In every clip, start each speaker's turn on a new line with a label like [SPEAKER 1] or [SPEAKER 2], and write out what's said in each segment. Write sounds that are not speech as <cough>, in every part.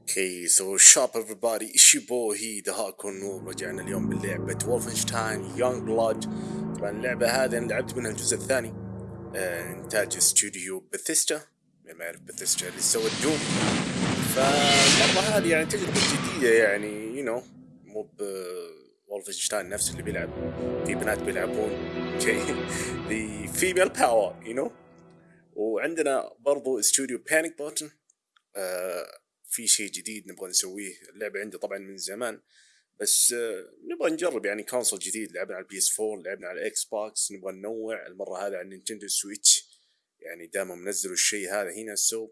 [SPEAKER 1] أوكي سو شاب everybody. إيش يبو هي دهاكم نور رجعنا اليوم بلعبة وولفنشتاين يونج بلاد طبعا اللعبة هذه أنا لعبت منها الجزء الثاني. آه إنتاج استوديو بثيستا ما يعرف بثيستا اللي سوى الدوم فالمرة هذه يعني تجربة جديدة يعني يو نو مو ب وولفنشتاين نفس اللي بيلعب. في بنات بيلعبون. شيء فيميل باور يو نو وعندنا برضو استوديو بانيك بوتن آه في شيء جديد نبغى نسويه. اللعبة عندي طبعا من زمان بس آه نبغى نجرب يعني كونسول جديد. لعبنا على البي اس 4 لعبنا على الاكس بوكس نبغى ننوع المرة هذه على النينتندو سويتش يعني دائما منزلوا الشيء هذا هنا سو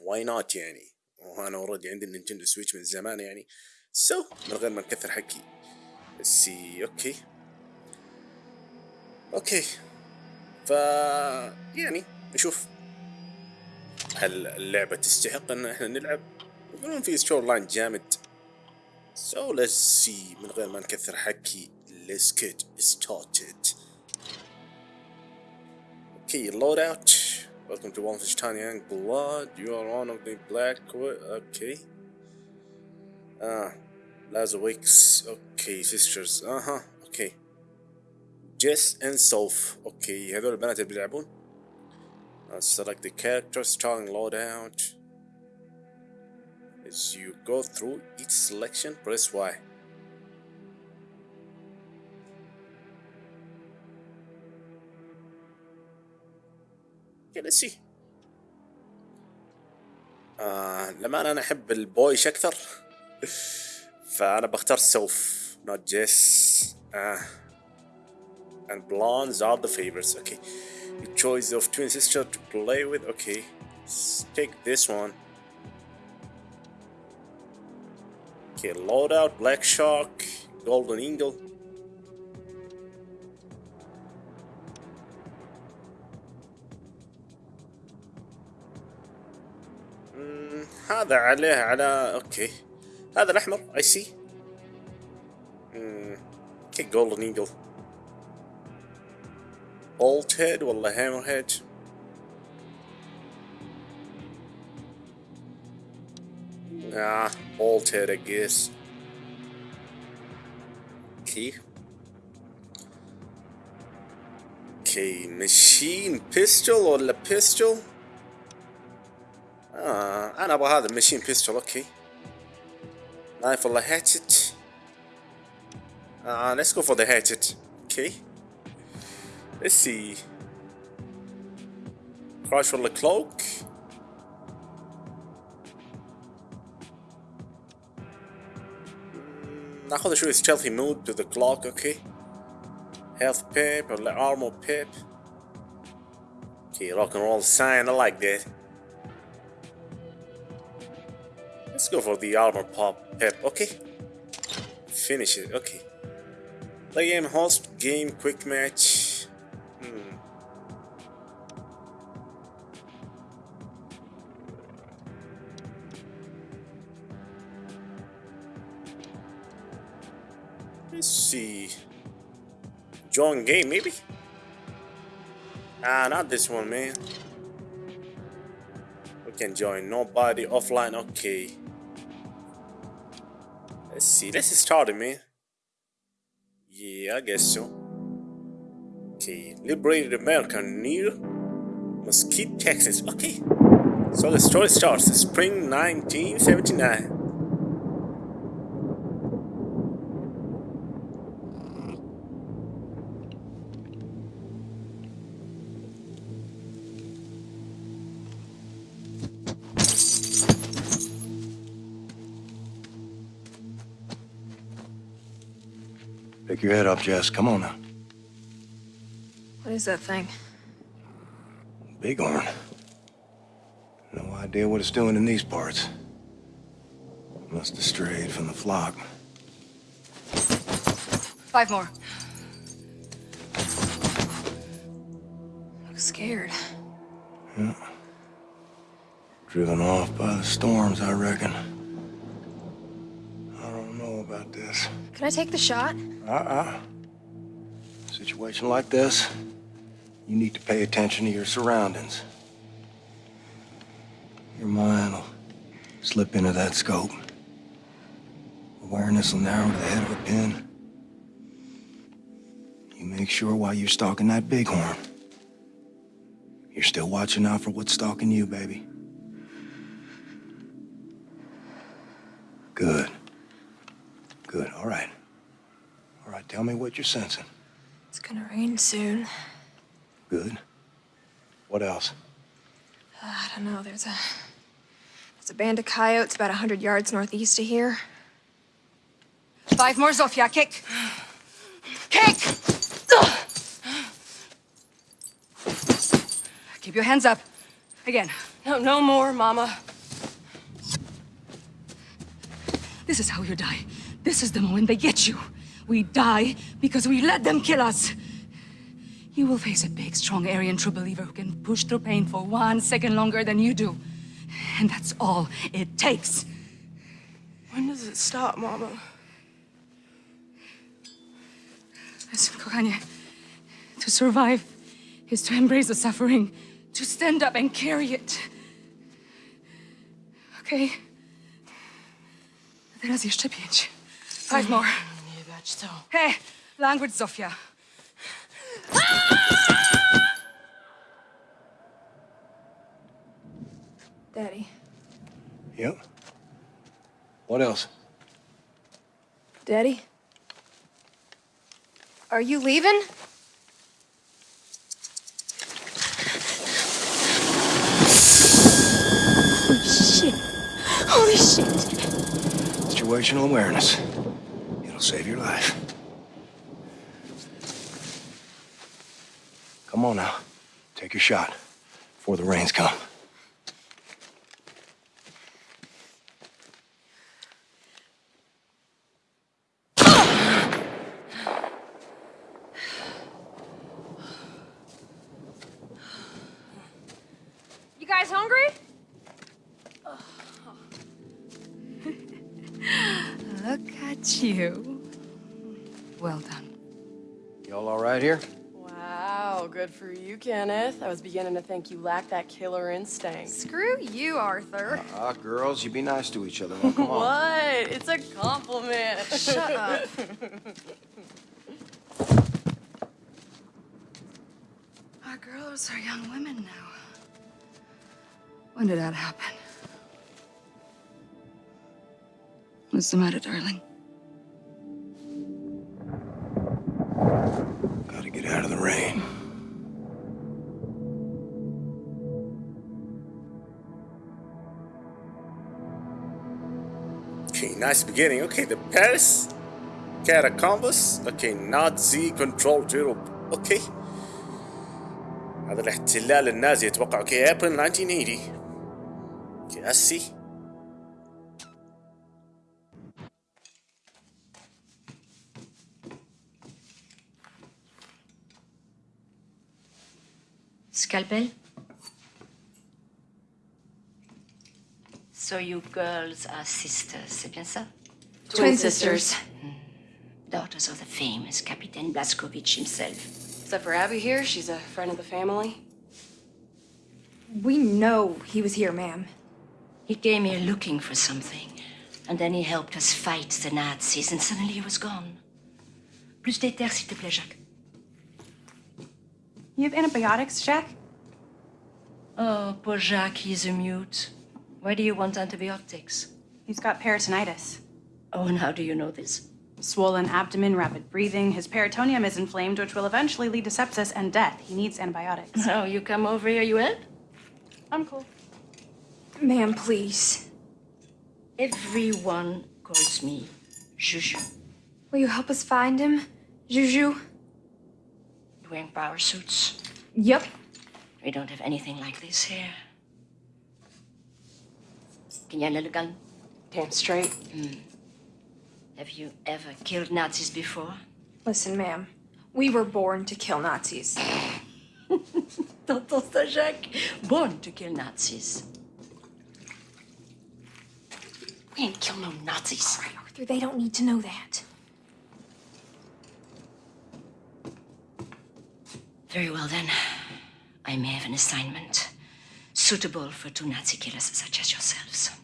[SPEAKER 1] واي نوت يعني؟ وأنا اوريدي عندي النينتندو سويتش من زمان يعني. سو من غير ما نكثر حكي. بس أوكي أوكي ف يعني نشوف هل اللعبة تستحق ان إحنا نلعب يقولون في ستور لاين جامد so let's see من غير ما نكثر حكي let's get started okay load out welcome to Wolfenstein Young Blood you are one of the black okay ah Lazarwix okay sisters أها uh -huh. okay Jess and Soph okay هذول البنات اللي بيلعبون Uh, select the character starting loadout. As you go through each selection, press Y. Okay, let's see. آه لما أنا أحب البويش أكثر <laughs> فأنا بختار سوف not Jess آه and blondes are the favorites okay your choice of twin sister to play with okay let's take this one okay loadout black shark golden eagle مم، هذا عليه على اوكي هذا الاحمر اي سي اوكي جولدن ايجل bolt head ولا hammer head nah bolt head I guess okay okay machine pistol ولا pistol آه أنا أبغى هذا الماشين بيستول أوكي نايف ولا هاتشت آه let's go for the hatchet okay Let's see. Crash for the cloak. ناخذ شوي stealthy mode to the clock okay health pip or armor pip okay rock and roll sign I like that let's go for the armor pop pip okay finish it okay play game host game quick match Join game, maybe? Ah, not this one, man. We can join nobody offline. Okay. Let's see. Let's start it, man. Yeah, I guess so. Okay, liberated America near Mesquite, Texas. Okay, so the story starts spring 1979.
[SPEAKER 2] Your head up, Jess. Come on now.
[SPEAKER 3] What is that thing?
[SPEAKER 2] Bighorn. No idea what it's doing in these parts. Must have strayed from the flock.
[SPEAKER 3] Five more. Looks scared.
[SPEAKER 2] Yeah. Driven off by the storms, I reckon. I don't know about this.
[SPEAKER 3] Can I take the shot?
[SPEAKER 2] Uh-uh. Situation like this, you need to pay attention to your surroundings. Your mind will slip into that scope. Awareness will narrow to the head of a pin. You make sure while you're stalking that bighorn, you're still watching out for what's stalking you, baby. Good. Good, all right. All right, tell me what you're sensing.
[SPEAKER 3] It's gonna rain soon.
[SPEAKER 2] Good. What else?
[SPEAKER 3] Uh, I don't know. There's a there's a band of coyotes about a hundred yards northeast of here. Five more, Zofia. Kick. Kick. Keep your hands up. Again.
[SPEAKER 4] No, no more, Mama.
[SPEAKER 5] This is how you die. This is the moment they get you. We die because we let them kill us. You will face a big, strong Aryan true believer who can push through pain for one second longer than you do. And that's all it takes.
[SPEAKER 4] When does it stop, Mama?
[SPEAKER 5] Listen, kochanie, to survive is to embrace the suffering, to stand up and carry it. Okay? Teraz jeszcze pięć. Five more.
[SPEAKER 4] Nie bać to.
[SPEAKER 5] Hey, language, Zofia.
[SPEAKER 3] Daddy.
[SPEAKER 2] Yep. What else?
[SPEAKER 3] Daddy. Are you leaving?
[SPEAKER 5] Holy shit. Holy shit.
[SPEAKER 2] Situational awareness. Save your life. Come on now. Take your shot before the rains come.
[SPEAKER 4] Was beginning to think you lacked that killer instinct.
[SPEAKER 3] Screw you, Arthur.
[SPEAKER 2] Ah, girls, you be nice to each other. Now, come on.
[SPEAKER 4] What? It's a compliment. <laughs>
[SPEAKER 3] Shut up.
[SPEAKER 5] Our girls are young women now. When did that happen? What's the matter, darling?
[SPEAKER 2] Gotta get out of the rain.
[SPEAKER 1] nice beginning. Okay, the Paris catacombs. Okay, Nazi control Europe. Okay. هذا الاحتلال النازي اتوقع اوكي ابريل 1980 اوكي اسي
[SPEAKER 6] Scalpel? So you girls are sisters, c'est bien ça?
[SPEAKER 3] Twin sisters. Hmm.
[SPEAKER 6] Daughters of the famous Captain Blazkowicz himself.
[SPEAKER 4] Except for Abby here, she's a friend of the family.
[SPEAKER 3] We know he was here, ma'am.
[SPEAKER 6] He came here looking for something, and then he helped us fight the Nazis, and suddenly he was gone. Plus d'éther, s'il te plaît, Jacques.
[SPEAKER 7] You have antibiotics, Jack?
[SPEAKER 6] Oh, poor Jacques, he's a mute. Why do you want antibiotics?
[SPEAKER 7] He's got peritonitis.
[SPEAKER 6] Oh, and how do you know this?
[SPEAKER 7] Swollen abdomen, rapid breathing. His peritoneum is inflamed, which will eventually lead to sepsis and death. He needs antibiotics. <laughs>
[SPEAKER 6] Oh, you come over here, you help?
[SPEAKER 7] I'm cool.
[SPEAKER 3] Ma'am, please.
[SPEAKER 6] Everyone calls me Juju.
[SPEAKER 3] Will you help us find him? Juju?
[SPEAKER 6] Wearing power suits.
[SPEAKER 3] Yep.
[SPEAKER 6] We don't have anything like this here. Can you handle a gun?
[SPEAKER 4] Damn straight. Hmm.
[SPEAKER 6] Have you ever killed Nazis before?
[SPEAKER 3] Listen, ma'am. We were born to kill Nazis. <laughs>
[SPEAKER 6] Ça, Jacques? Born to kill Nazis. We ain't kill no Nazis.
[SPEAKER 3] Arthur, they don't need to know that.
[SPEAKER 6] Very well then. I may have an assignment. suitable for two Nazi killers such as yourselves.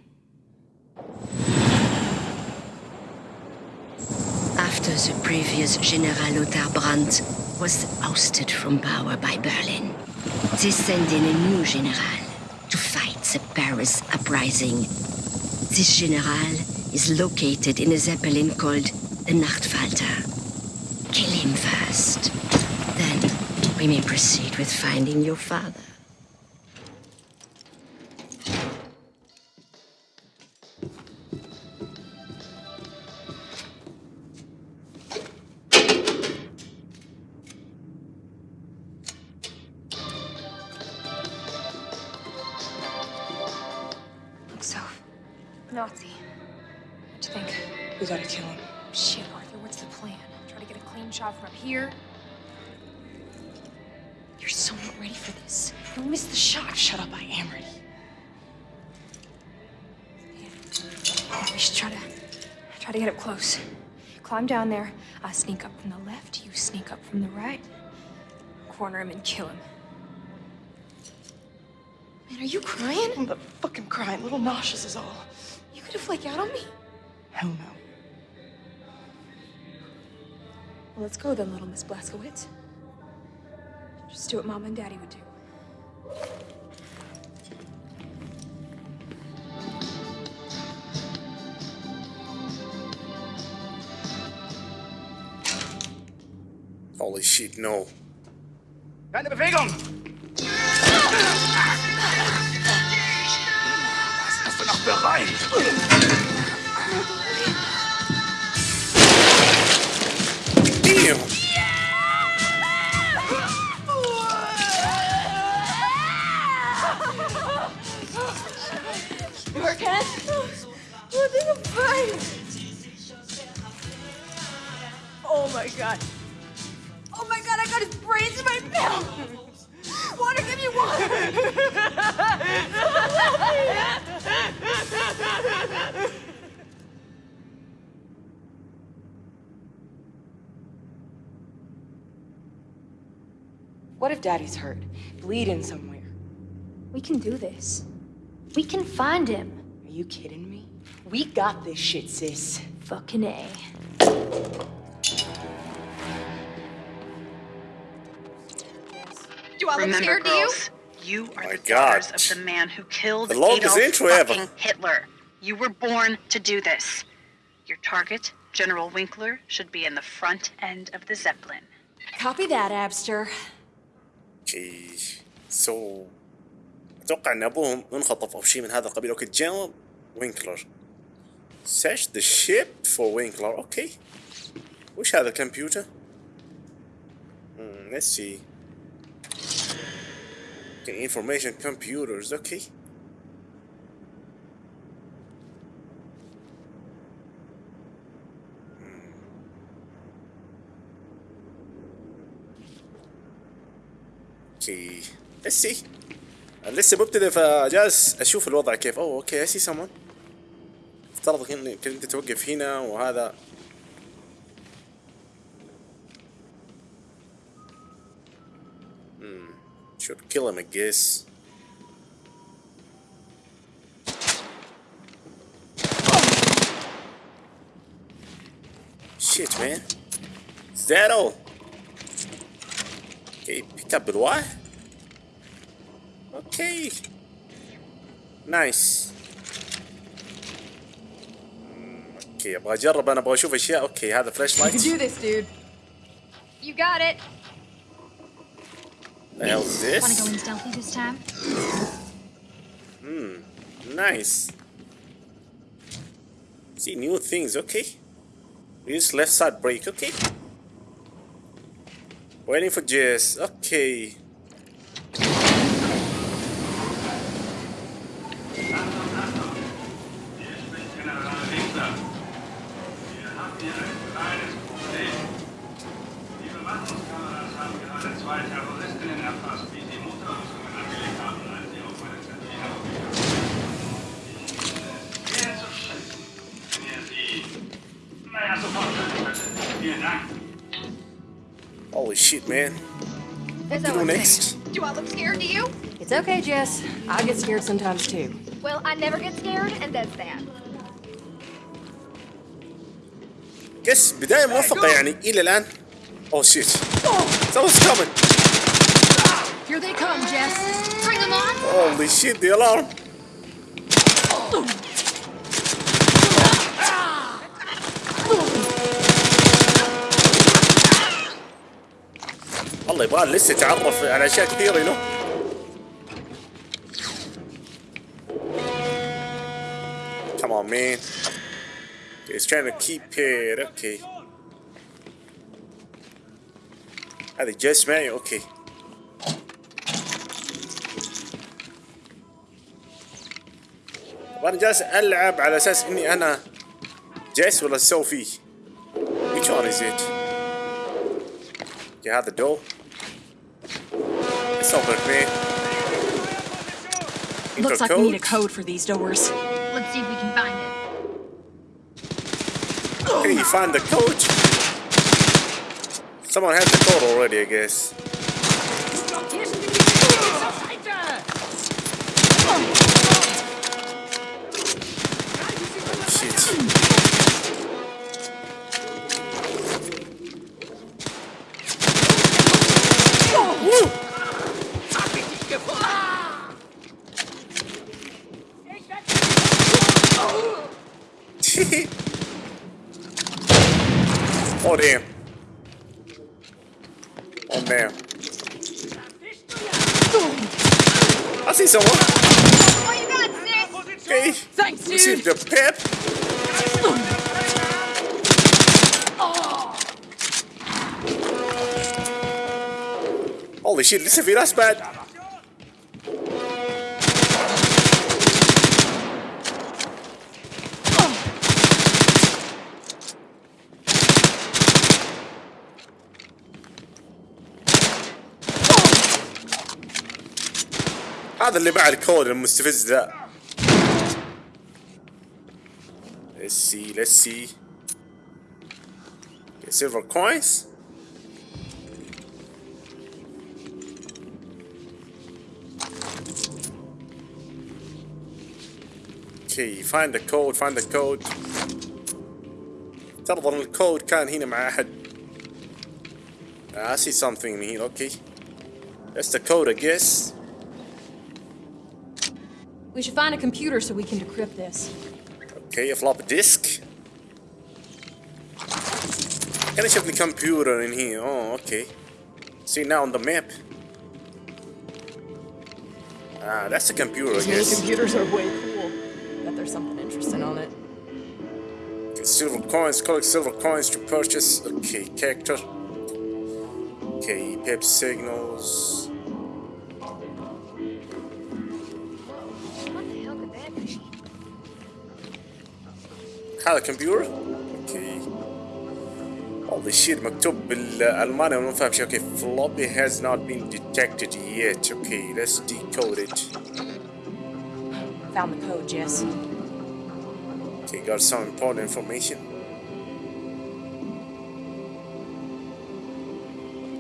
[SPEAKER 6] After the previous General Lothar Brandt was ousted from power by Berlin, they send in a new general to fight the Paris uprising. This general is located in a zeppelin called the Nachtfalter. Kill him first. Then we may proceed with finding your father.
[SPEAKER 3] From the right. Corner him and kill him. Man, are you crying?
[SPEAKER 4] I'm not fucking crying. Little nauseous is all.
[SPEAKER 3] You could have flake out on me.
[SPEAKER 4] Hell no.
[SPEAKER 3] Well, let's go then, little Miss Blazkowicz. Just do what Mom and Daddy would do.
[SPEAKER 1] Holy shit, no.
[SPEAKER 2] Keine Bewegung! Was hast du noch bereit?
[SPEAKER 1] Damn!
[SPEAKER 3] You okay? Oh, I think Oh my god. My god, I got his brains in my mouth. Water, give me water.
[SPEAKER 4] What if Daddy's hurt? Bleeding somewhere.
[SPEAKER 3] We can do this. We can find him.
[SPEAKER 4] Are you kidding me? We got this shit, sis.
[SPEAKER 3] Fucking A. Do I look
[SPEAKER 8] Remember,
[SPEAKER 3] scared to you?
[SPEAKER 8] girls, you are
[SPEAKER 1] My
[SPEAKER 8] the daughters
[SPEAKER 1] God.
[SPEAKER 8] of the man who killed
[SPEAKER 1] The longest
[SPEAKER 8] Adolf
[SPEAKER 1] intro ever.
[SPEAKER 8] fucking Hitler. You were born to do this. Your target, General Winkler, should be in the front end of the Zeppelin.
[SPEAKER 3] Copy that, Abster.
[SPEAKER 1] اوكي سو اتوقع ان ابوهم انخطف او شيء من هذا القبيل اوكي جنرال وينكلر search the ship for وينكلر اوكي وش هذا الكمبيوتر؟ Hmm, let's see okay, information computers okay اوكي let's see أنا لسه مبتدئ فجالس اشوف الوضع كيف اوه اوكي I see someone افترض انك انت توقف هنا وهذا Should kill him, I guess. Shit, man. Is that all? Okay, picked up بالواحد. Okay. Nice. اوكي ابغى اجرب انا ابغى اشوف اشياء اوكي هذا فلاش
[SPEAKER 3] You can do
[SPEAKER 1] لايت
[SPEAKER 3] this, dude. You got it.
[SPEAKER 1] The hell is this?
[SPEAKER 3] Want to go in stealthy this time? Hmm.
[SPEAKER 1] Nice. See new things, okay. Use left side brake, okay. Waiting for Jess, okay. shit, man.
[SPEAKER 3] Is
[SPEAKER 1] To do next.
[SPEAKER 3] Do I look scared to you?
[SPEAKER 4] It's okay, Jess. I get scared sometimes too.
[SPEAKER 3] Well, I never get scared, and that's that.
[SPEAKER 1] يس بداية موفقة يعني إلى الآن Oh shit Someone's coming
[SPEAKER 5] Here they come, Jess.
[SPEAKER 3] Bring them on.
[SPEAKER 1] Holy shit the alarm والله يبغى لسه يتعرف على أشياء كثيرة له Come on man. He's trying to keep it okay. هذا جس معي أوكي وأنا جالس ألعب على أساس إني أنا جيس ولا سوفي which one is it? You have the door it's open
[SPEAKER 5] Looks like we need a code for these doors.
[SPEAKER 3] Let's see if we can find it.
[SPEAKER 1] Can you find the code? Someone has the code already, I guess. Oh, damn. Oh, man. I see someone. Okay.
[SPEAKER 5] Thanks, dude.
[SPEAKER 1] Received the pep. Oh. Holy shit, this is that's bad. اللي مع الكود المستفز ذا Let's see, let's see. Okay, silver coins. Okay, find the code, find the code. افترض ان الكود كان هنا مع احد. I see something in here, okay. That's the code, I guess.
[SPEAKER 4] We should find a computer so we can decrypt this.
[SPEAKER 1] Okay, a floppy disk. Can I check the computer in here? Oh, okay. See now on the map. Ah, that's the computer, I
[SPEAKER 4] These mini
[SPEAKER 1] guess.
[SPEAKER 4] computers are way cool. Bet there's something interesting on it.
[SPEAKER 1] Silver coins, collect silver coins to purchase. Okay, character. Okay, pep signals. هذا كمبيوتر اوكي Holy shit مكتوب بالألماني وما فاهم شيء اوكي floppy has not been detected yet okay let's decode it
[SPEAKER 4] Found the code, Jess.
[SPEAKER 1] okay got some important information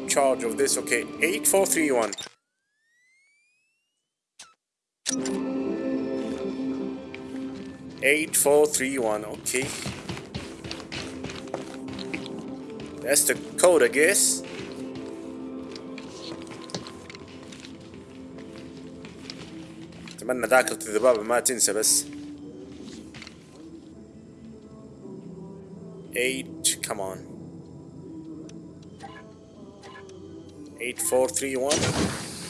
[SPEAKER 1] charge of this okay 8431 8431 okay That's the code, I guess. أتمنى ذاكرة الذبابة ما تنسى بس. Eight, come on. Eight, four, three, one.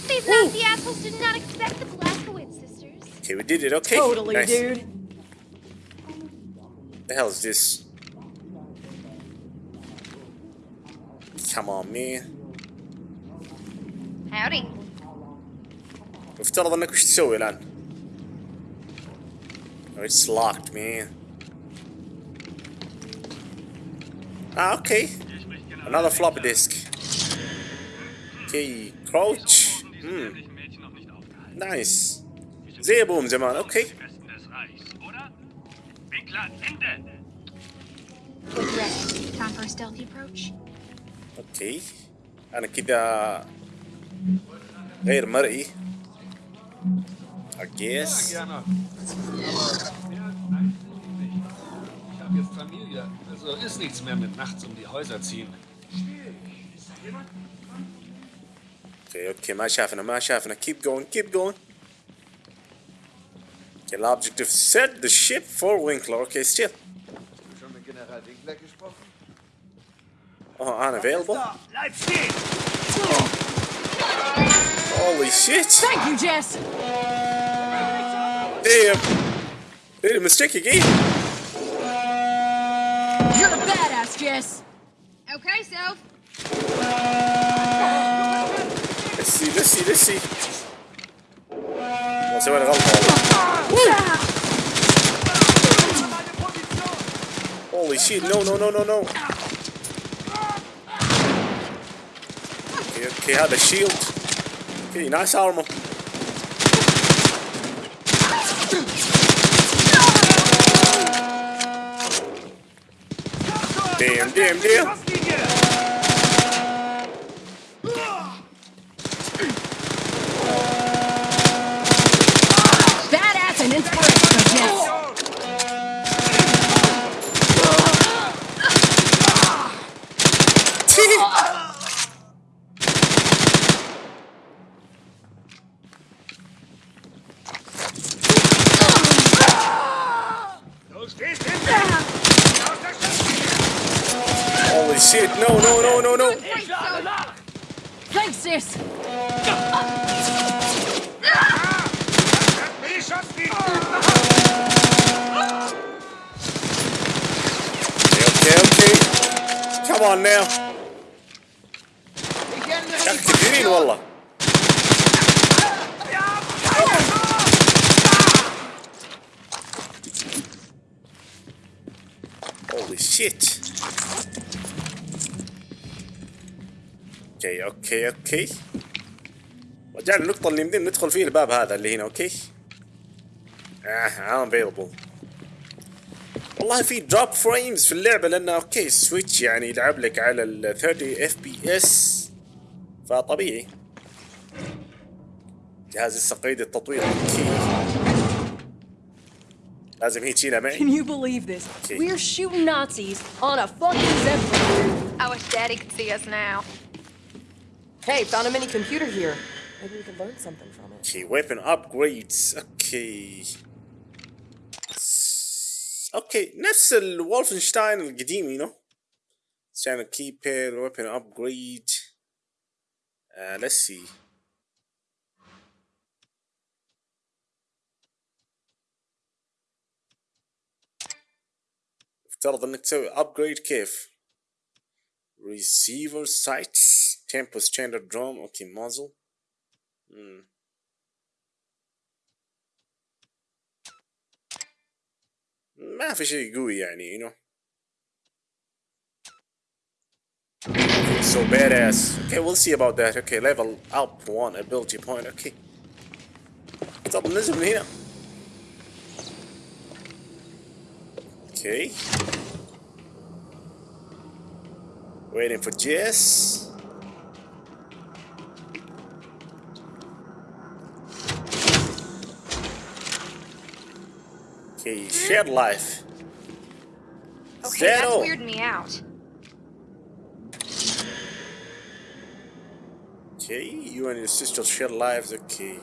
[SPEAKER 3] These nasty assholes did not expect the Blaskowitz sisters.
[SPEAKER 1] Okay, we did it. Okay.
[SPEAKER 4] Totally,
[SPEAKER 1] nice.
[SPEAKER 4] dude.
[SPEAKER 1] The hell is this? Come on, man.
[SPEAKER 3] Howdy.
[SPEAKER 1] مفترض انك وش تسوي الان؟ Oh, it's locked, man. Ah, okay. Another floppy disk. Okay, crouch. Hmm. Nice. زي ابوهم زمان، اوكي.
[SPEAKER 3] Time for a stealthy approach.
[SPEAKER 1] اوكي. انا كذا غير مرئي I guess
[SPEAKER 9] Ja, gerne. Aber mehr als eins nicht. Ich habe jetzt Familie. Also ist nichts mehr mit nachts um die Häuser ziehen.
[SPEAKER 1] اوكي اوكي ما شافنا ما شافنا keep going keep going Okay, the objective set the ship for Winkler. Okay, still.
[SPEAKER 2] Schon mit General Winkler gesprochen?
[SPEAKER 1] Uh, unavailable. Holy shit!
[SPEAKER 5] Thank you, Jess.
[SPEAKER 1] Damn, did a mistake again.
[SPEAKER 5] You're a badass, Jess.
[SPEAKER 3] Okay, so.
[SPEAKER 1] Let's see, let's see, let's see. Vamos a ver, vamos. Holy shit, no, no, no, no, no. Okay, okay, هذا shield. Okay, nice armor. Damn, damn, damn. أوكي. رجعنا النقطة اللي يمدينا ندخل فيه الباب هذا اللي هنا أوكي. آه unavailable. والله في دروب فريمز في اللعبة لأنه أوكي سويتش يعني يلعب لك على ال 30 اف بي اس فطبيعي جهاز لسه قيد التطوير أوكي لازم هي تشيلها معي
[SPEAKER 4] Can you believe this? We're shooting Nazis on a fucking Zeppelin.
[SPEAKER 3] I wish Daddy could see us now.
[SPEAKER 4] Hey, found a mini computer here. Maybe we could learn something from it.
[SPEAKER 1] اوكي weapon upgrades اوكي س- اوكي نفس الولفنشتاين القديم يو نو channel keypad weapon upgrade uh, let's see افترض انك تسوي upgrade كيف receiver sights tempo standard drum اوكي muzzle مم. ما في شيء قوي يعني you know Okay, so badass. Okay, we'll see about that. Okay, level up one ability point. Okay. طب ننزل من هنا. Okay. Waiting for Jess. Okay, shared life.
[SPEAKER 3] Okay, that's
[SPEAKER 1] Zero.
[SPEAKER 3] weirding me out.
[SPEAKER 1] Okay, you and your sister share lives. Okay.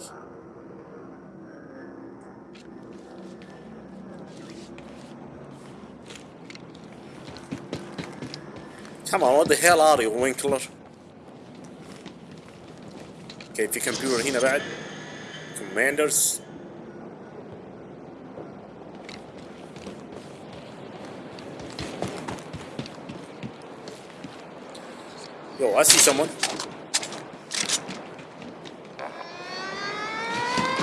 [SPEAKER 1] Come on, what the hell are you, Winkler? Okay, في كمبيوتر هنا بعد. Commanders. Yo, I see someone.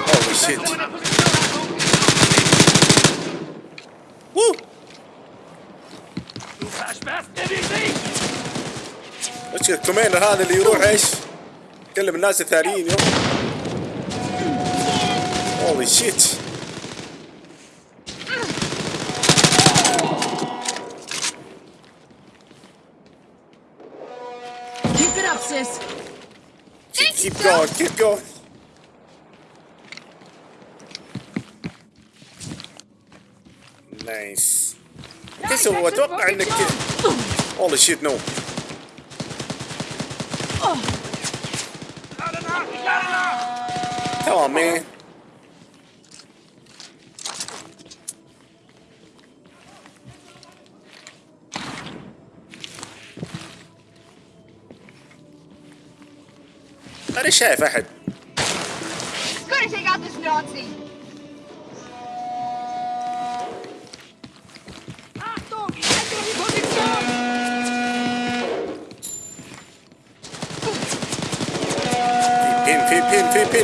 [SPEAKER 1] Holy shit. وش الكوماندر هذا اللي يروح إيش؟ يكلم الناس الثانيين يو Holy shit.
[SPEAKER 5] Keep it up, sis.
[SPEAKER 1] Keep keep going keep going. نايس كيف هو أتوقع إنك والله شيت نو Come on, man. أنا شايف أحد
[SPEAKER 3] Gonna take out this Nazi.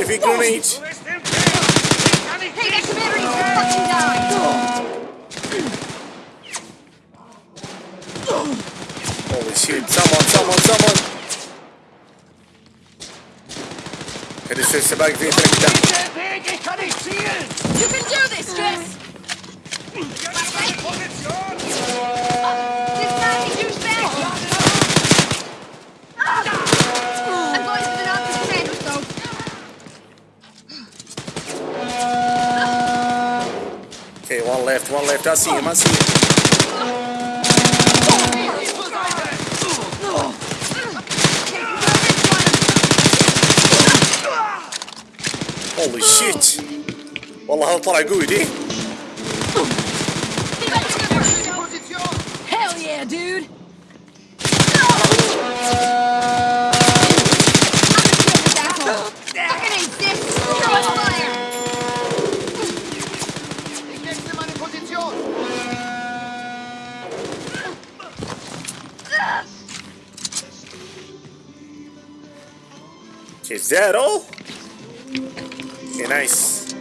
[SPEAKER 1] heavy grenades.
[SPEAKER 3] Hey, that commander is fucking down.
[SPEAKER 1] Holy shit, someone, someone, someone. It is just about to attack
[SPEAKER 3] You can do this, Jess!
[SPEAKER 1] one left, one left. I see him, I see him. Holy shit والله هذا طلع قوي دي Okay, is that all? Okay, nice.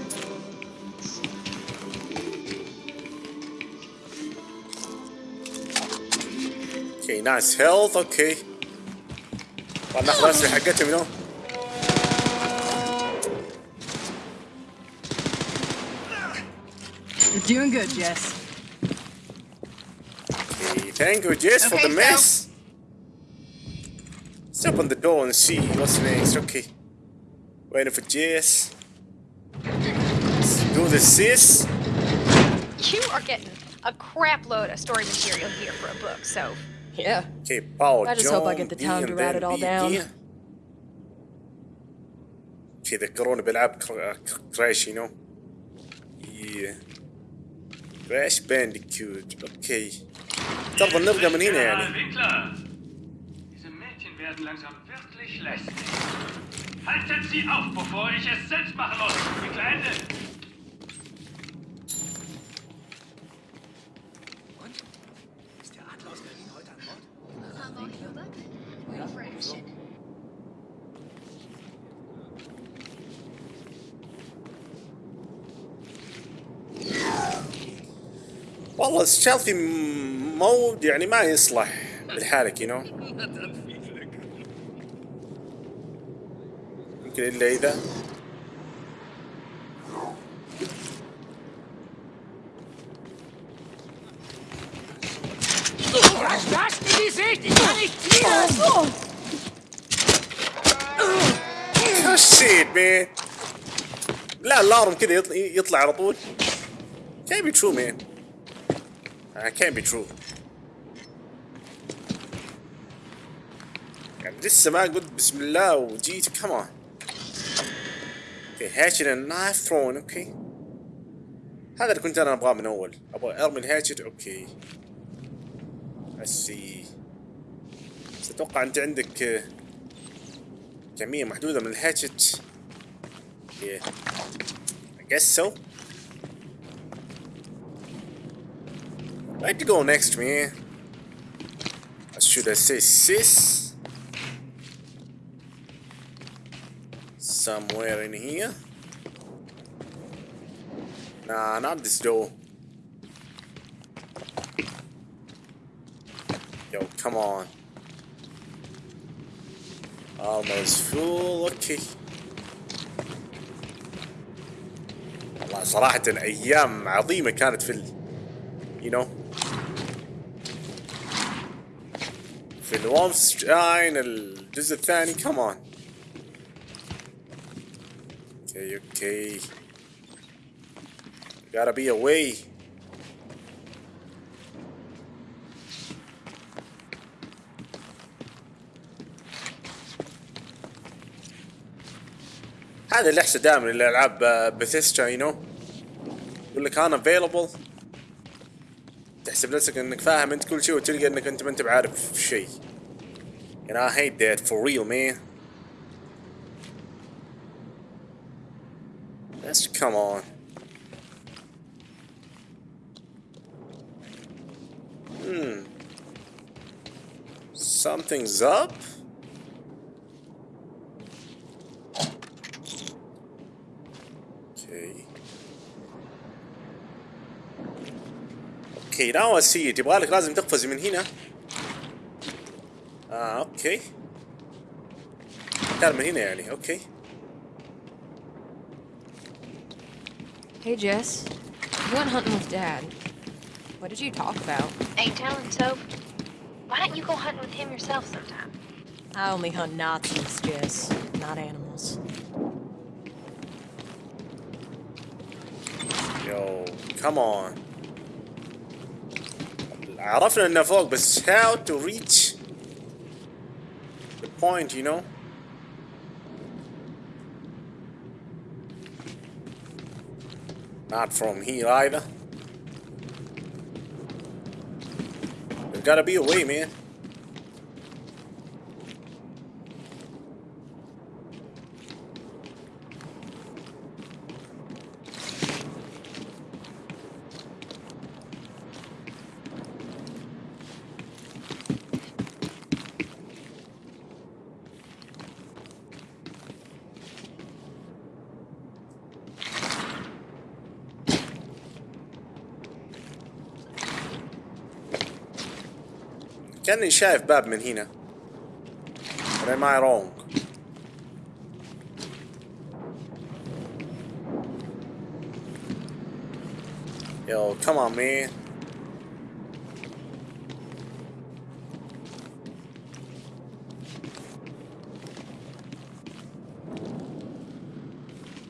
[SPEAKER 1] Okay, nice health, okay. طبعا ناخذ الأسلحة حقتهم you know.
[SPEAKER 4] You're doing good, Jess.
[SPEAKER 1] Okay, thank you, Jess, for
[SPEAKER 3] Okay,
[SPEAKER 1] the
[SPEAKER 3] so-
[SPEAKER 1] mess. Let's open the door and see what's next. Okay. Waiting for Jess. Let's do the sis.
[SPEAKER 3] You are getting a crap load of story material here for a book, so
[SPEAKER 4] Yeah.
[SPEAKER 1] Okay, power
[SPEAKER 4] I just hope I
[SPEAKER 1] John,
[SPEAKER 4] get the
[SPEAKER 1] B,
[SPEAKER 4] time
[SPEAKER 1] and
[SPEAKER 4] to write
[SPEAKER 1] then
[SPEAKER 4] it all
[SPEAKER 1] B
[SPEAKER 4] down.
[SPEAKER 1] again. Okay, ذكروني بألعاب كر- كراش you know. Yeah. كراش بانديكيوت. Okay. تفضل نرجع من هنا يعني.
[SPEAKER 10] Winkler! Diese Mädchen werden langsam wirklich lästig. Haltet sie auf, bevor ich es selbst machen muss. Die Kleine. Und? Ist der Adler aus Berlin heute an Bord?
[SPEAKER 11] Ja, so.
[SPEAKER 1] والله الشال في مود يعني ما يصلح بالحالك يو you know. يمكن إلا إذا. shit man لا الارم كذا يطلع, يطلع على طول. can't be true man uh, can't be true يعني لسه ما قلت بسم الله وجيت كمان أوكي هاتشت النايف ثرون أوكي هذا اللي كنت أنا أبغاه من أول أبغى أرمي الهاتشت أوكي اسي بس أتوقع أنت عندك آه، كمية محدودة من الهاتشت Yeah. I guess so. To go next, man? Or should I say sis? Somewhere in here? Nah, not this door. Yo, come on. Almost full. Okay. والله صراحة أيام عظيمة كانت في ال... you know في الوولفستاين الجزء الثاني كمان Okay. Gotta be away. هذا اللي احسن دائما الالعاب بثيستا يو نو يقول لك أنا افيلبل تحسب نفسك إنك فاهم أنت كل شيء وتلقى إنك أنت ما أنت بعارف شيء and I hate that for real man come on hmm something's up okay اوكي ناو سي تبغى لك لازم تقفز من هنا اه اوكي كان من هنا يعني اوكي
[SPEAKER 3] Hey, Jess. You went hunting with Dad. What did you talk about?
[SPEAKER 11] Ain't telling so. Why don't you go hunting with him yourself sometime?
[SPEAKER 12] I only hunt Nazis, Jess, not animals.
[SPEAKER 1] Yo, come on. عرفنا انه فوق بس how to reach the point you know Not from here either. There's gotta be a way man كاني شايف باب من هنا Or am I wrong? Yo, come on, man.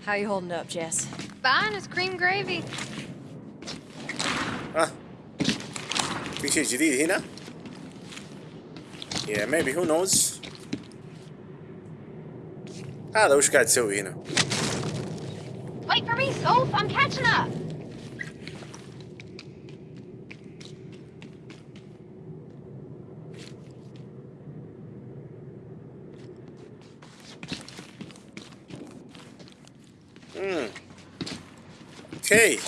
[SPEAKER 12] How you holding up, Jess?
[SPEAKER 3] Fine as cream gravy.
[SPEAKER 1] ها في شيء جديد هنا؟ yeah, maybe. Who knows? Ah, guys too you know
[SPEAKER 11] Wait for me, Soph! I'm catching up!
[SPEAKER 1] Hmm. Okay.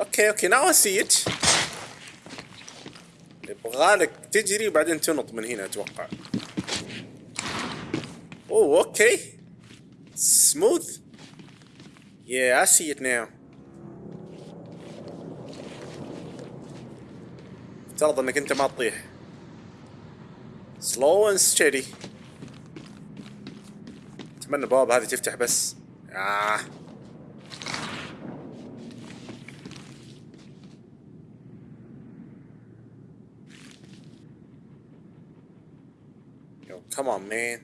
[SPEAKER 1] Okay, okay, now I see it. يبغالك تجري وبعدين تنط من هنا أتوقع. أوه أوكي. Smooth. Yeah, I see it now. افترض إنك أنت ما تطيح. Slow and steady. أتمنى البوابة هذه تفتح بس. آه. Come on, man.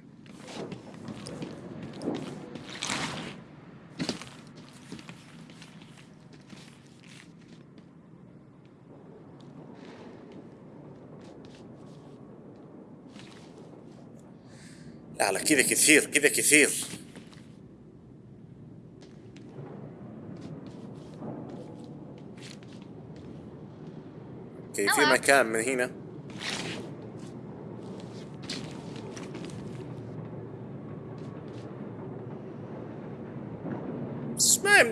[SPEAKER 1] لا لا كذا كثير كذا كثير. أوكي في مكان من هنا.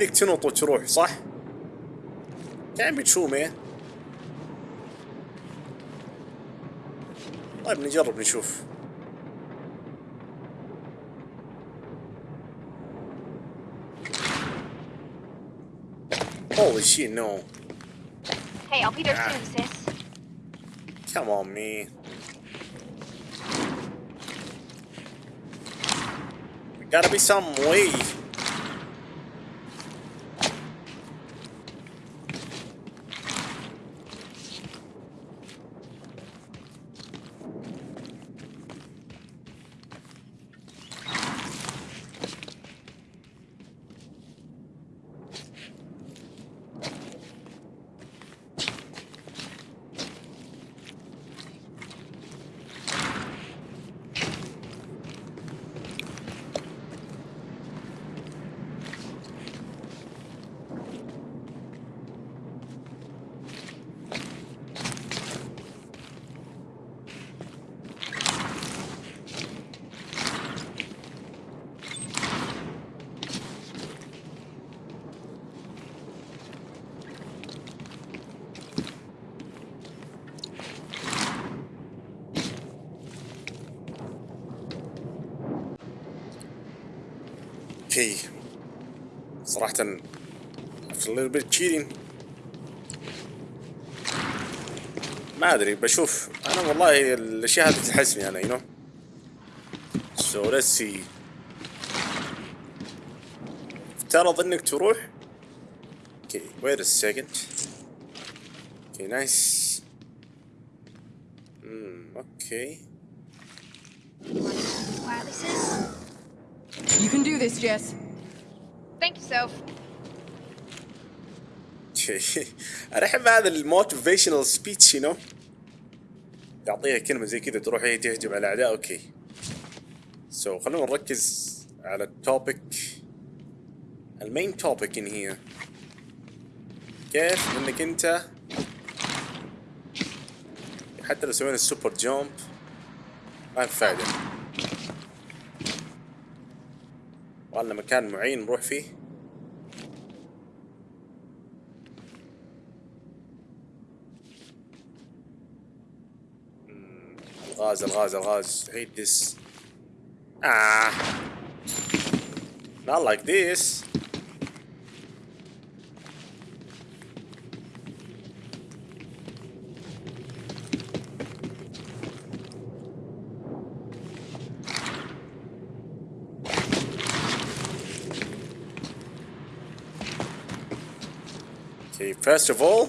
[SPEAKER 1] يمديك تنط وتروح صح؟ كان بتشو مان طيب نجرب نشوف Holy shit, no.
[SPEAKER 11] Hey, I'll be there
[SPEAKER 1] Ah.
[SPEAKER 11] soon, sis.
[SPEAKER 1] Come on. There gotta be some way. أوكي صراحة a little bit cheating ما أدري بشوف. أنا والله الأشياء هذه تحسني أنا يو نو سو ليتس سي افترض انك تروح؟ أوكي ويت ا سكند أوكي نايس امم
[SPEAKER 3] أوكي.
[SPEAKER 4] You can do this, Jess.
[SPEAKER 3] Thank you, Soph.
[SPEAKER 1] أنا أحب هذا الموتيفيشنال سبيتش يو نو تعطيها كلمة زي كذا تروح هي تهجم على الاعداء أوكي. سو so, خلونا نركز على التوبيك المين توبيك ان هي كيف إنك أنت حتى لو سوينا السوبر جامب ما في فايدة. والله مكان معين نروح فيه. الغاز الغاز الغاز hate this ah not like this Okay, first of all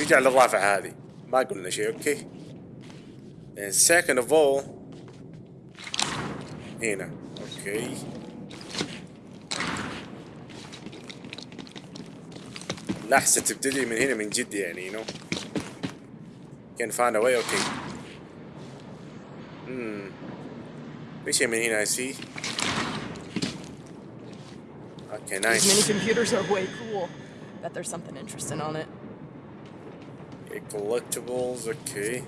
[SPEAKER 1] نرجع للرافعة هذه ما قلنا شيء اوكي and second of all هنا اوكي لحظة تبتدي من هنا من جد يعني you know can find a way okay hmm في شيء من هنا I see okay
[SPEAKER 4] These mini
[SPEAKER 1] nice
[SPEAKER 4] computers are way cool. Bet there's something interesting on it.
[SPEAKER 1] okay, collectibles okay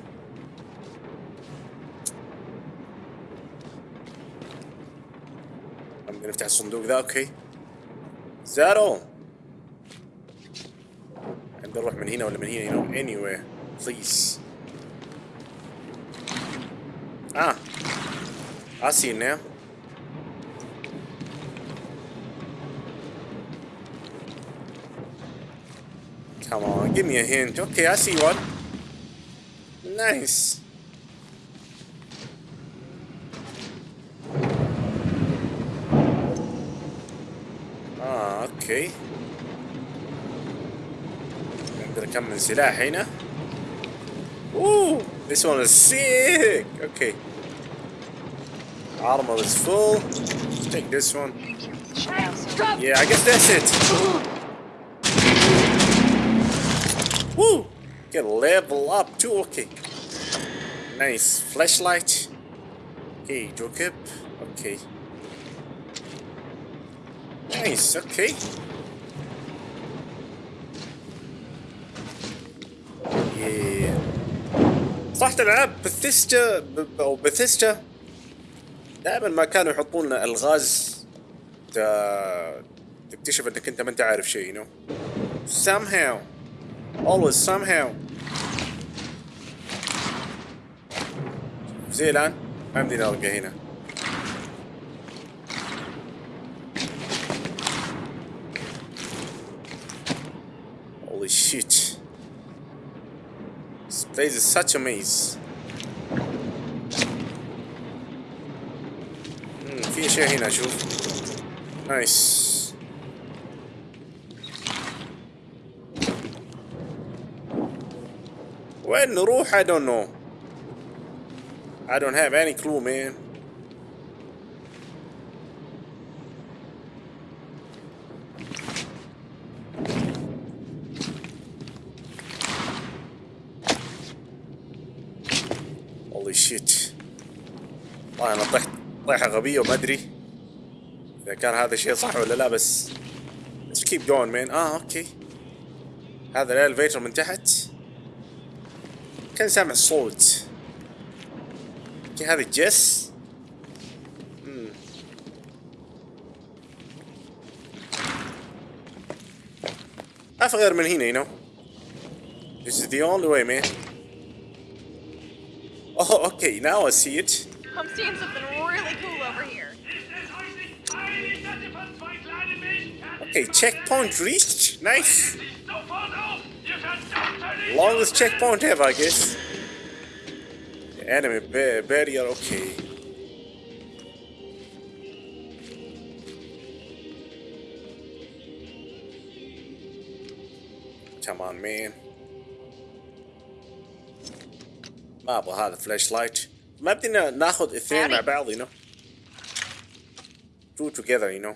[SPEAKER 1] نفتح الصندوق ذا اوكي زارو نقدر نروح من هنا ولا من هنا you know anywhere please ah I see it now Come on, give me a hint. Okay, I see one. Nice. Ah, okay. نقدر نكمل سلاح هنا. Ooh, this one is sick. Okay. Armor is full. Let's take this one. Yeah, I guess that's it. Woo! Get level up too. Okay. Nice flashlight. Okay, Jokip. Okay. Nice. Okay. Yeah. صح العاب بثيستا او بثيستا دائما ما كانوا يحطون لنا الغاز ت- تكتشف انك انت ما انت عارف شيء you know somehow always somehow زي الان ما يمدينا نلقى هنا This place is such a maze. مم، في اشياء هنا اشوف. نايس. وين نروح؟ I don't know. I don't have any clue, man. والله أنا طحت طيحة غبية وما أدري إذا كان هذا الشيء صح ولا لا بس Let's keep going man. آه أوكي. هذا الالفيتر من تحت. كان سامع صوت. أوكي هذا جس في غير من هنا you know. This is the only way man. Oh okay. Now I see it.
[SPEAKER 3] I'm seeing something really cool over here.
[SPEAKER 1] Okay, checkpoint reached. Nice. Longest checkpoint ever, I guess. The enemy bar barrier, okay. Come on, man. Marble had a flashlight. ما بدنا ناخذ اثنين مع بعض you know. Two together you know.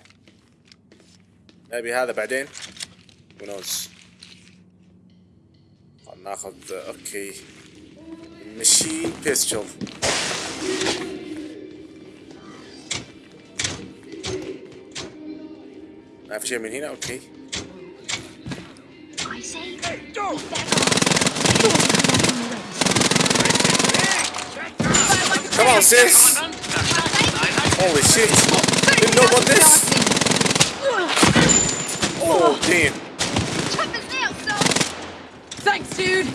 [SPEAKER 1] maybe هذا بعدين. Who knows. ناخذ أوكي ماشين بيستول ما في شيء من هنا أوكي Come on, sis. Holy shit. Didn't know about this. Oh, damn.
[SPEAKER 5] Thanks, dude.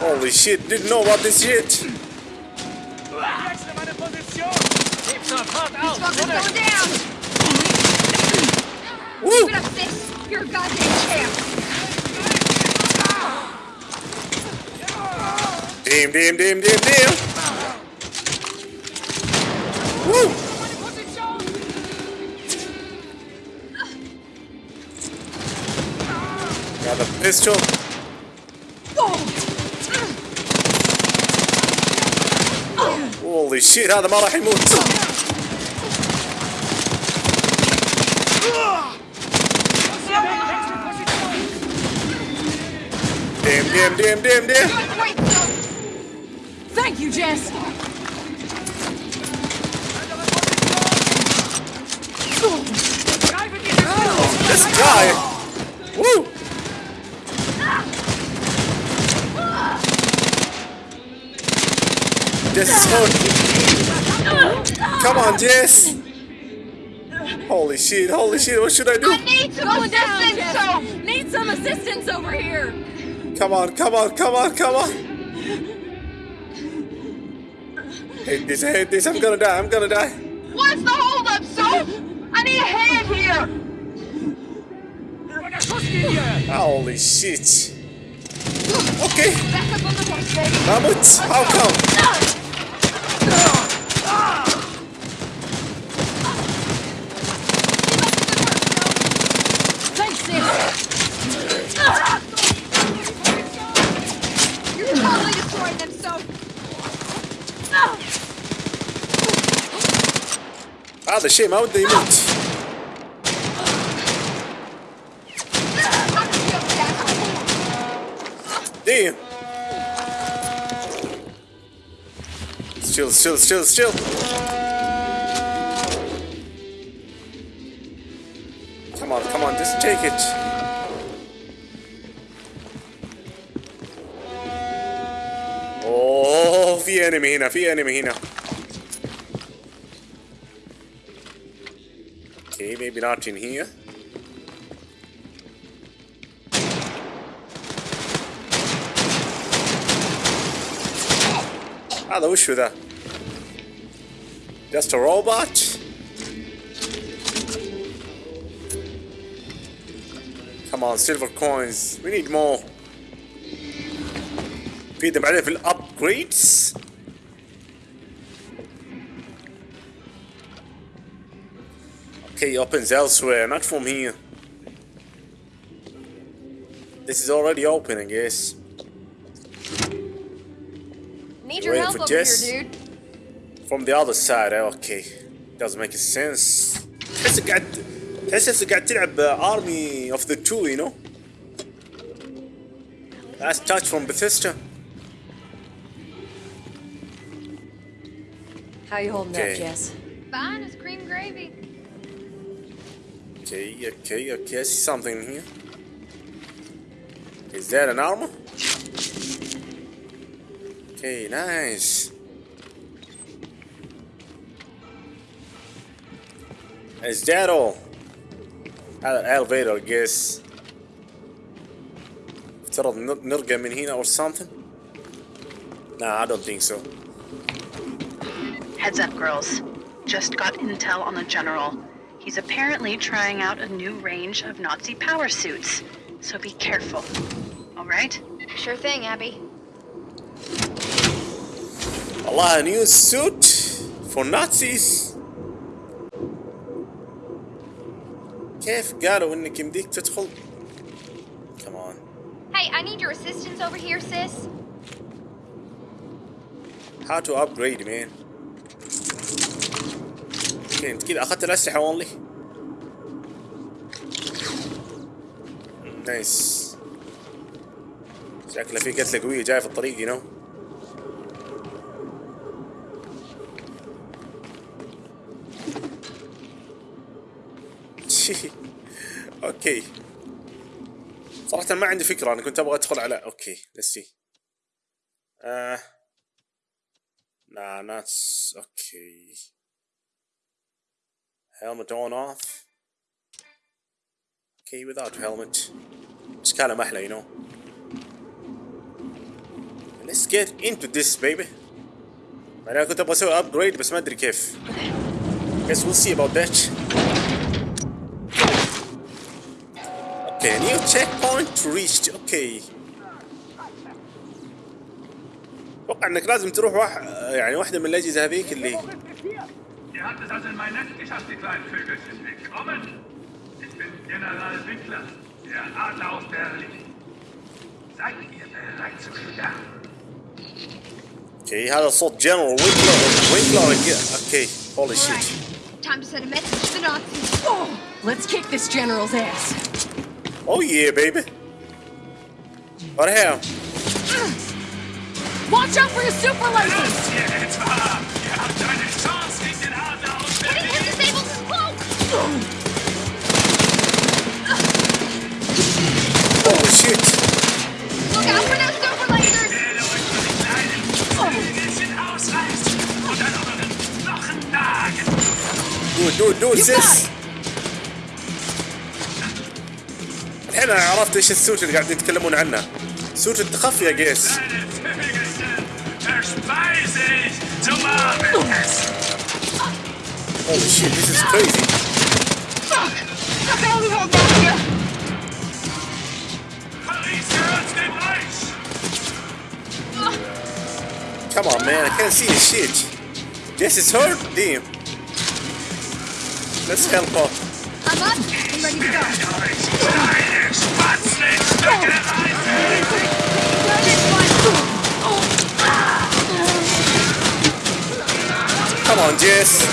[SPEAKER 1] Holy shit, didn't know about this shit. Woo!
[SPEAKER 11] Keep it up, sis. You're a goddamn champ.
[SPEAKER 1] Damn, damn, damn, damn, damn. Woo! Got a pistol. Holy shit هذا ما راح يموت. Damn, damn, damn, damn, damn.
[SPEAKER 5] Thank you, Jess.
[SPEAKER 1] This guy. Woo! This is hard. Come on, Jess. Holy shit, holy shit, what should I do?
[SPEAKER 11] I Need some assistance, so.
[SPEAKER 5] Need some assistance over here.
[SPEAKER 1] Come on, come on, come on, come on. Hate this, I hate this, I'm gonna die, I'm gonna die.
[SPEAKER 11] What's the holdup, so? I need a hand here.
[SPEAKER 1] Holy shit. Okay,
[SPEAKER 11] Back up on the horse, baby.
[SPEAKER 1] Mammoth, how come?
[SPEAKER 5] Thanks, sis.
[SPEAKER 11] You're totally destroying them, so.
[SPEAKER 1] هذا الشيء ما وده يموت. Damn. Still, still, still, still. Come on, come on, just take it. Oh, في enemy هنا, في enemy هنا. Okay, maybe not in here. هذا وشو ذا؟ Just a robot? Come on, silver coins. We need more. في بعدين في الابجريدز Okay, opens elsewhere, not from here. This is already open, I guess.
[SPEAKER 11] Need your
[SPEAKER 1] Waiting
[SPEAKER 11] help
[SPEAKER 1] for
[SPEAKER 11] over
[SPEAKER 1] Jess.
[SPEAKER 11] here, dude.
[SPEAKER 1] From the other side, okay. Doesn't make sense. تحس قاعد تحس نفسك قاعد تلعب Army of the Two, you know? That's touch from Bethesda.
[SPEAKER 12] How you holding
[SPEAKER 1] Okay.
[SPEAKER 12] up, Jess?
[SPEAKER 11] Fine as cream gravy.
[SPEAKER 1] Okay, okay, okay. I see something in here. Is that an armor? Okay, nice. Is that all? هذا elevator, I guess. افترض نر- نرقى من هنا or something? Nah, I don't think so.
[SPEAKER 8] Heads up, girls. just got intel on the general. He's apparently trying out a new range of Nazi power suits, so be careful. All right?
[SPEAKER 3] Sure thing, Abby.
[SPEAKER 1] Allah, a new suit for Nazis كيف قالوا انك يمديك تدخل Come on
[SPEAKER 3] Hey, I need your assistance over here, sis.
[SPEAKER 1] How to upgrade man أوكي انت كذا أخذت الأسلحة اونلي نايس. شكله في قتلة قوية جاية في الطريق يو نو <laughs> أوكي. صراحة ما عندي فكرة أنا كنت أبغى أدخل على أوكي see. آه. Not s- okay helmet on off okay without helmet بس كلام أحلى you know let's get into this baby أنا كنت أبغى أسوي upgrade بس ما ادري كيف guess we'll see about that Okay, new checkpoint reached. Okay. أتوقع انك لازم تروح واح... يعني واحدة من الاجهزة هذيك اللي
[SPEAKER 10] Ihr habt es also in mein geschafft, kleinen Vögelchen. Willkommen! Ich bin General Winkler, der Adler aus Berlin. Seid ihr bereit zu? Okay,
[SPEAKER 1] he had assault General Winkler, Winkler again. Okay, holy shit. Right.
[SPEAKER 3] Time to send a message to the Nazis.
[SPEAKER 12] Oh, let's kick this general's ass.
[SPEAKER 1] Oh yeah, baby. What the hell?
[SPEAKER 12] Watch out for your super
[SPEAKER 1] laser! دو دو سيس الحين أنا عرفت إيش السوت اللي قاعدين يتكلمون عنه سوت التخفي يا قيس Holy shit, this is crazy.
[SPEAKER 10] Fuck! Fuck, I only here!
[SPEAKER 1] Come on, man, I can't see shit. Jess is hurt? Damn. Let's help her.
[SPEAKER 3] I'm up and ready to go.
[SPEAKER 1] Come on, Jess.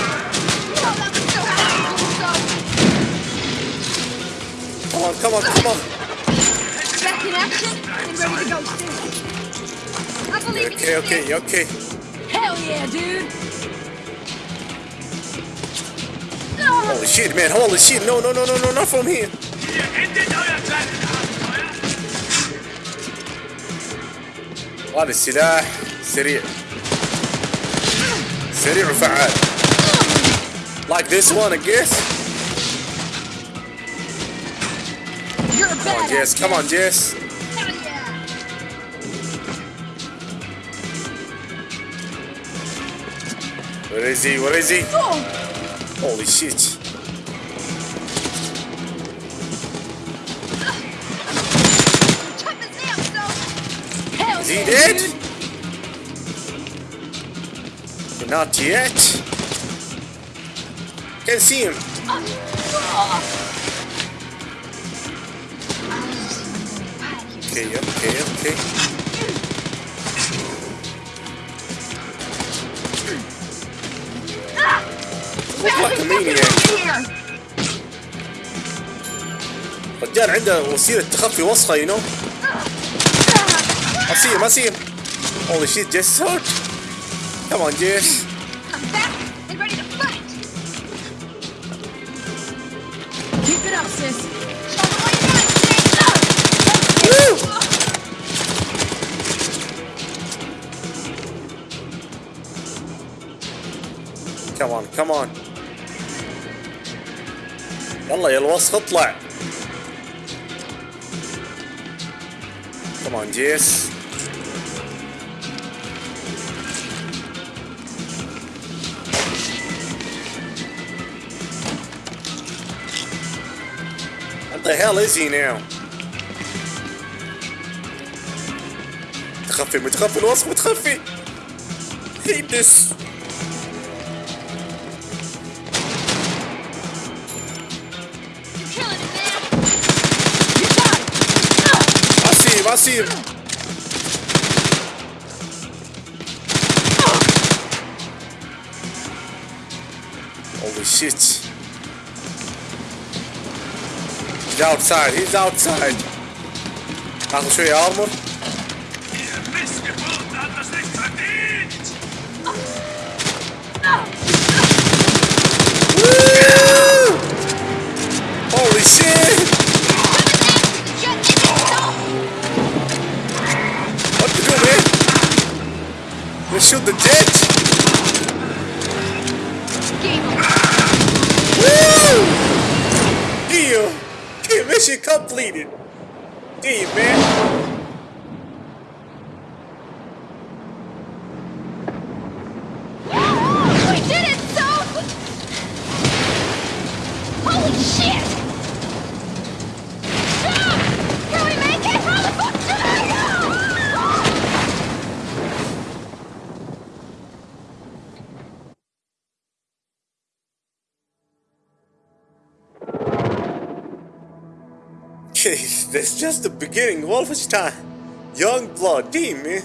[SPEAKER 1] Come on, come on, come on
[SPEAKER 3] Back in action and ready to go soon. I believe
[SPEAKER 1] Okay, okay, okay.
[SPEAKER 12] Hell yeah, dude!
[SPEAKER 1] Holy shit, man, holy shit. No, no, no, no, no, not from here.
[SPEAKER 10] Ihr endet euer kleines Abenteuer!
[SPEAKER 1] هذا السلاح سريع سريع وفعال like this one I guess
[SPEAKER 12] You're a
[SPEAKER 1] come on
[SPEAKER 12] badass.
[SPEAKER 1] Jess come on Jess is he? Where is he? Oh. Holy shit. Is he dead? not yet. Can't see him. Ah. Okay okay okay maniac رجال عنده وسيلة تخفي وسخة you know I see him I see him holy shit Jess hurt come on Jess
[SPEAKER 3] I'm back and ready to fight.
[SPEAKER 12] Keep it up, sis.
[SPEAKER 1] Woo! Come on, come on. يلا يا الوسخ اطلع. كمان جيس What the hell is he now? متخفي متخفي الوسخ متخفي. Hate this. I. Holy shit. He's outside, he's outside. Laten
[SPEAKER 11] we
[SPEAKER 1] twee armor. just the beginning, Wolfenstein. Youngblood, team, man.